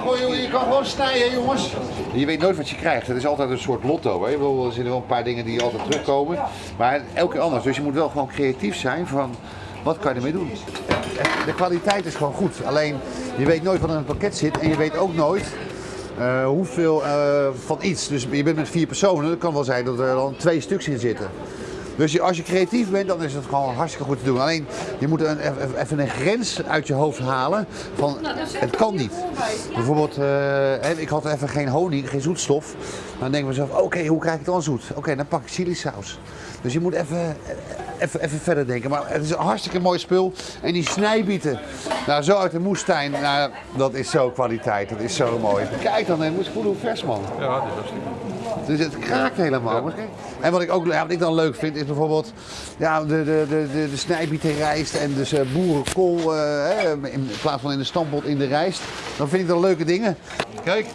gewoon, je kan gewoon snijden, jongens. Je weet nooit wat je krijgt. Het is altijd een soort lotto. Hè? Ik Er zitten wel een paar dingen die altijd terugkomen. Maar elke keer anders. Dus je moet wel gewoon creatief zijn van wat kan je ermee doen. De kwaliteit is gewoon goed. Alleen je weet nooit wat in het pakket zit en je weet ook nooit eh, hoeveel eh, van iets. Dus je bent met vier personen. Het kan wel zijn dat er dan twee stuks in zitten. Dus als je creatief bent, dan is het gewoon hartstikke goed te doen. Alleen je moet een, even- even een grens uit je hoofd halen van het kan niet. Bijvoorbeeld, eh, hè, ik had even geen honing, geen zoetstof. Dan denk ik mezelf, oké, hoe krijg ik het dan zoet? Oké, dan pak ik chilisaus. Dus je moet even, even, even verder denken. Maar het is een hartstikke mooi spul. En die snijbieten, nou zo uit de moestuin, nou, dat is zo kwaliteit. Dat is zo mooi. Kijk dan, hè, moet je voelen hoe vers man. Ja, dat is hartstikke. Dus het kraakt helemaal. En wat ik ook ja, wat ik dan leuk vind is bijvoorbeeld ja, de, de, de, de, de snijbietenrijst en dus eh, boerenkool eh, hè, in plaats van in de stampot in de rijst. Dan vind ik dat leuke dingen. Kijk.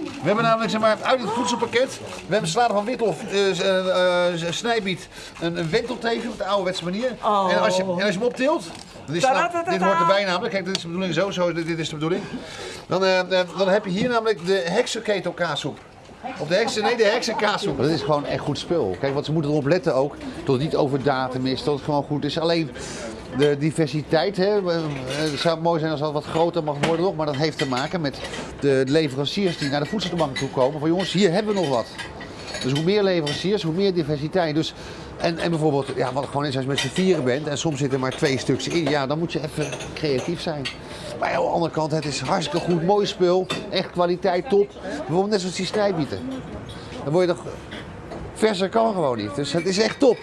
We hebben namelijk zeg maar, uit het voedselpakket, we hebben salade van witlof, eh, snijbiet, een, een wentelteven op de ouderwetse manier. Oh. En, als je, en als je hem optilt, dit, is nou- dit hoort erbij namelijk, kijk dit is de bedoeling zo, zo dit, is de bedoeling. Dan, dan heb je hier namelijk de heksenketelkaassoep. Of de heksen, nee, de heksenkaassoep. Dat is gewoon echt goed spul. Kijk, want ze moeten erop letten ook dat het niet over datum is, dat het gewoon goed is. Alleen de diversiteit, hè, eh, het zou mooi zijn als dat wat groter mag worden nog, maar dat heeft te maken met de leveranciers die naar de voedselbank toe komen. Van jongens, hier hebben we nog wat. Dus hoe meer leveranciers, hoe meer diversiteit. Dus, en, en bijvoorbeeld, ja, wat gewoon is als je met z'n vieren bent en soms zitten er maar twee stuks in, ja, dan moet je even creatief zijn. Maar aan de andere kant, het is hartstikke goed, mooi spul, echt kwaliteit top. Bijvoorbeeld net zoals die snijbieten. Dan word je toch, verser kan gewoon niet. Dus het is echt top.